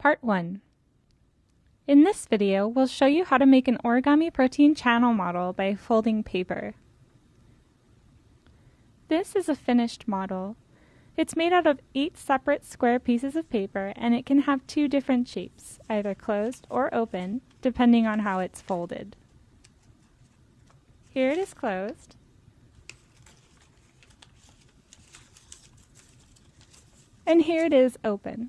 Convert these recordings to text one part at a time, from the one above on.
Part 1 In this video, we'll show you how to make an origami protein channel model by folding paper. This is a finished model. It's made out of eight separate square pieces of paper and it can have two different shapes, either closed or open, depending on how it's folded. Here it is closed. And here it is open.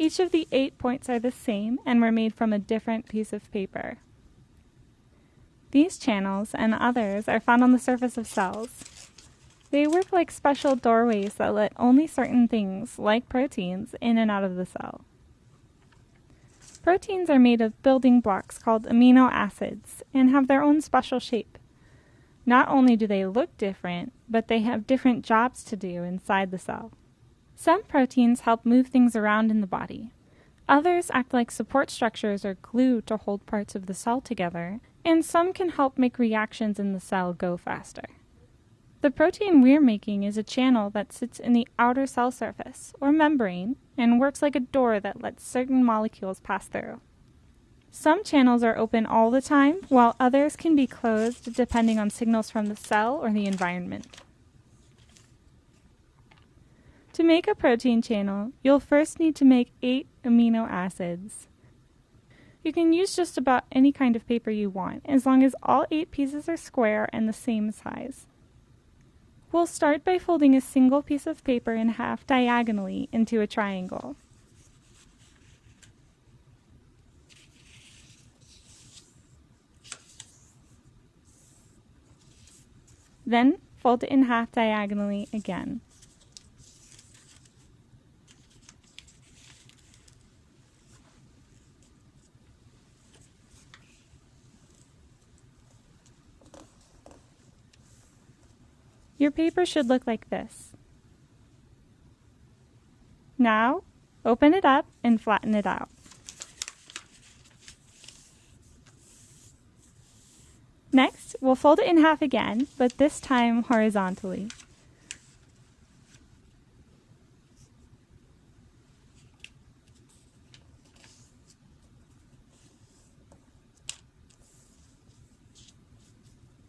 Each of the eight points are the same and were made from a different piece of paper. These channels and others are found on the surface of cells. They work like special doorways that let only certain things, like proteins, in and out of the cell. Proteins are made of building blocks called amino acids and have their own special shape. Not only do they look different, but they have different jobs to do inside the cell. Some proteins help move things around in the body. Others act like support structures or glue to hold parts of the cell together, and some can help make reactions in the cell go faster. The protein we're making is a channel that sits in the outer cell surface, or membrane, and works like a door that lets certain molecules pass through. Some channels are open all the time, while others can be closed depending on signals from the cell or the environment. To make a protein channel, you'll first need to make eight amino acids. You can use just about any kind of paper you want, as long as all eight pieces are square and the same size. We'll start by folding a single piece of paper in half diagonally into a triangle. Then fold it in half diagonally again. Your paper should look like this. Now, open it up and flatten it out. Next, we'll fold it in half again, but this time horizontally.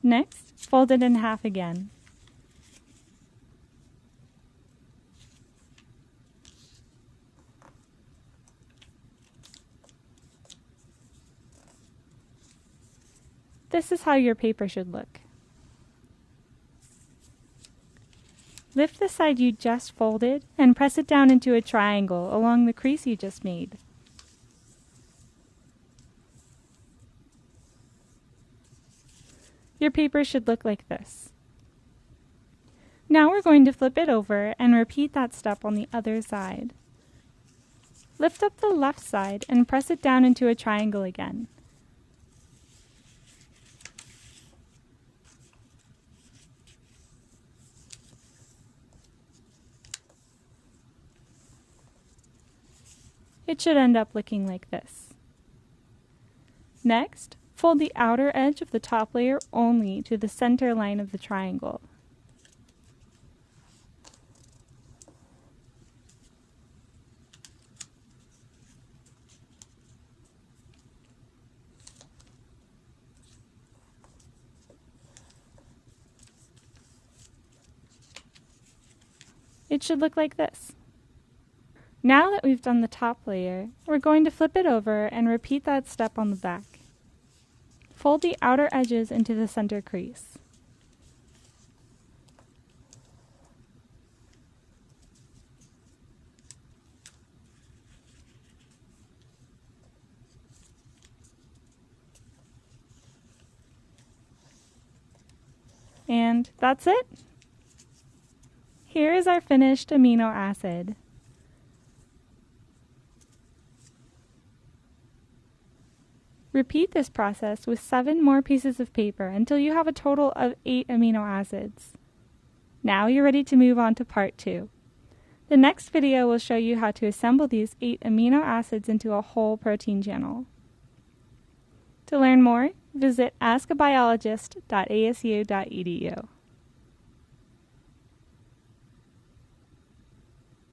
Next, fold it in half again. This is how your paper should look. Lift the side you just folded and press it down into a triangle along the crease you just made. Your paper should look like this. Now we're going to flip it over and repeat that step on the other side. Lift up the left side and press it down into a triangle again. It should end up looking like this. Next, fold the outer edge of the top layer only to the center line of the triangle. It should look like this. Now that we've done the top layer, we're going to flip it over and repeat that step on the back. Fold the outer edges into the center crease. And that's it. Here is our finished amino acid. Repeat this process with seven more pieces of paper until you have a total of eight amino acids. Now you're ready to move on to part two. The next video will show you how to assemble these eight amino acids into a whole protein channel. To learn more, visit askabiologist.asu.edu.